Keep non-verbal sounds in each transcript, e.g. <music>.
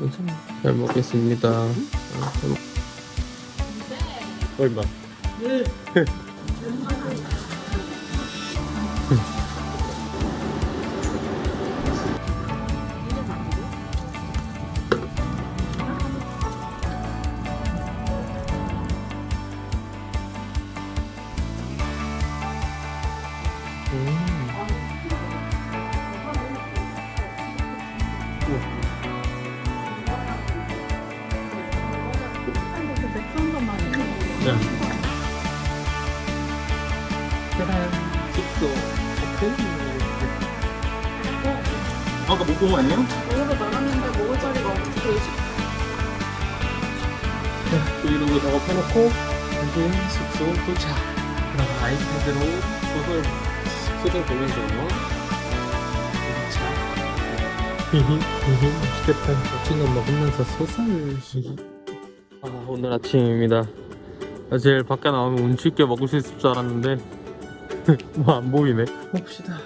괜찮아. 잘 먹겠습니다. 얼마? <laughs> 네. 계란, 숙소, 호텔. 아까 못본거 아니에요? 여기서 나갔는데 먹을 자리가 없어서 또 이러고 작업해놓고 이제 숙소 도착. 그럼 아이패드로 소설 소설 보면서 도착. 히히 히히. 멋진 거 먹으면서 소설. 히히. 아, 오늘 아침입니다. 사실 밖에 나오면 운치 있게 먹을 수 있을 줄 알았는데 <laughs> 뭐 안 보이네. 봅시다.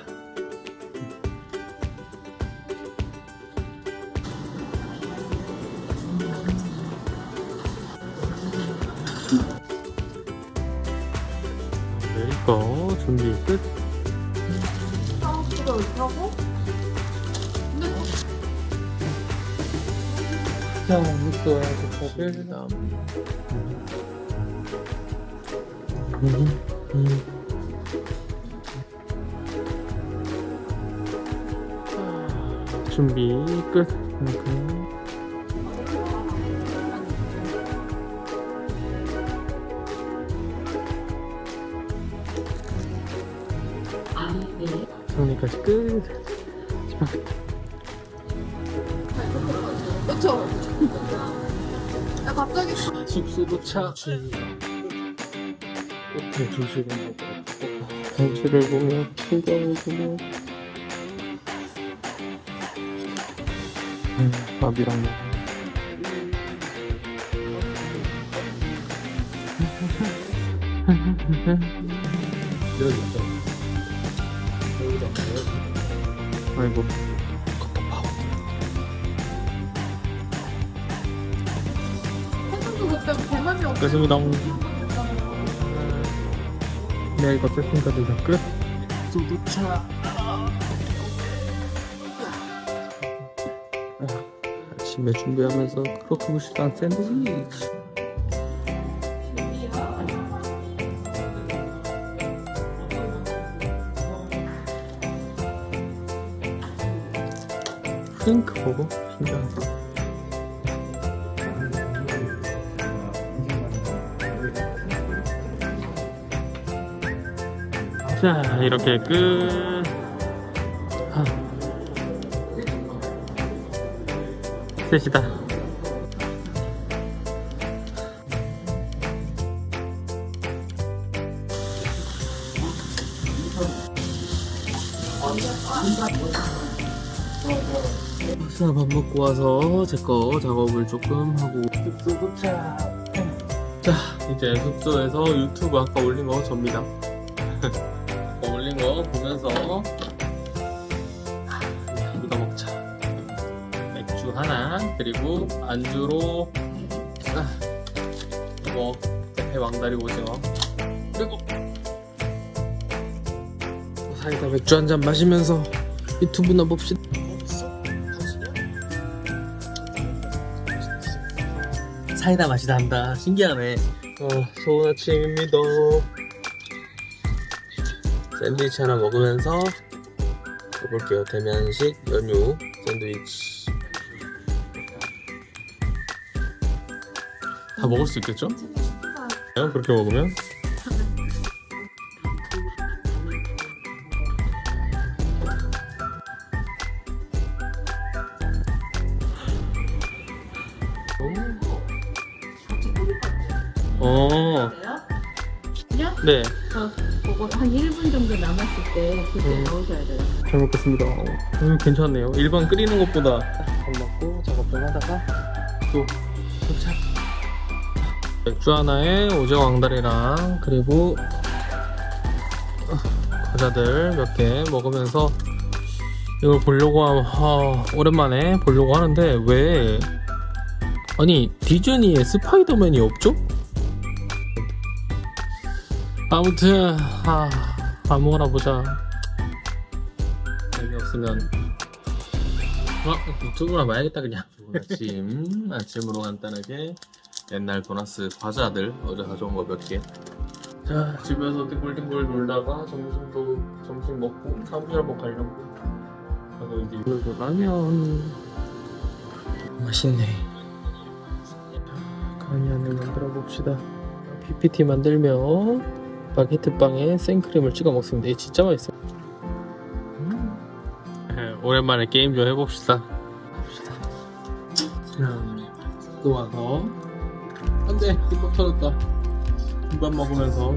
내거 준비 끝. 하고 근데 자. 음, 음. 준비 끝. 정리까지 끝. 그쵸? 야 갑자기 숙소 도착. 호텔 조식을 먹으러 경치를 보며 풍경을 보며 음, 밥이랑 먹어. 여기 있다. 여기다. 아이고. 끝입니다. 네, 이거 세팅까지 다 끝. 수두차. 아침에 준비하면서 크로크 무시랑 샌드위치. 핑크 버거? 신기하다. 자 이렇게 끝. 아. 셋이다. 자, 밥 먹고 와서 제 거 작업을 조금 하고. 숙소 도착. 자 이제 숙소에서 유튜브 아까 올린 거 접니다 <laughs> 이거 먹자. 맥주 하나 그리고 안주로 아, 이거 배 왕다리 오징어. 그리고 사이다 맥주 한 잔 마시면서 유튜브나 봅시다. 사이다 맛이 난다. 신기하네. 어, 좋은 아침입니다. 샌드위치 하나 먹으면서 가볼게요. 대면식 연유 샌드위치. 다 먹을 수 있겠죠? 그렇게 먹으면? 어, 그냥 네, 저 그거 한 1분 정도 남았을 때 그때 음. 넣으셔야 돼요 잘 먹겠습니다. 음, 괜찮네요. 일반 끓이는 것보다 밥 먹고 작업 좀 하다가 또 도착. 맥주 하나에 오징어 왕다리랑 그리고 어, 과자들 몇 개 먹으면서 이걸 보려고 하면 아, 오랜만에 보려고 하는데 왜 아니 디즈니에 스파이더맨이 없죠? 아무튼 아 아무거나 보자. 재미없으면. 어? 유튜브나 봐야겠다 그냥. 아침 아침으로 간단하게 옛날 도나스 과자들 어제 가져온 거 몇개. 자 집에서 뒹굴뒹굴 놀다가 점심도 점심 먹고 사무실 한번 가려고. 그래서 이제 그래도 라면. 맛있네. 간이안을 만들어 봅시다. PPT 만들면 바게트 빵에 생크림을 찍어 먹습니다. 이게 진짜 맛있어 음. 오랜만에 게임 좀 해봅시다. 자, 또 와서. 안돼 뚜껑 터졌다. 김밥 먹으면서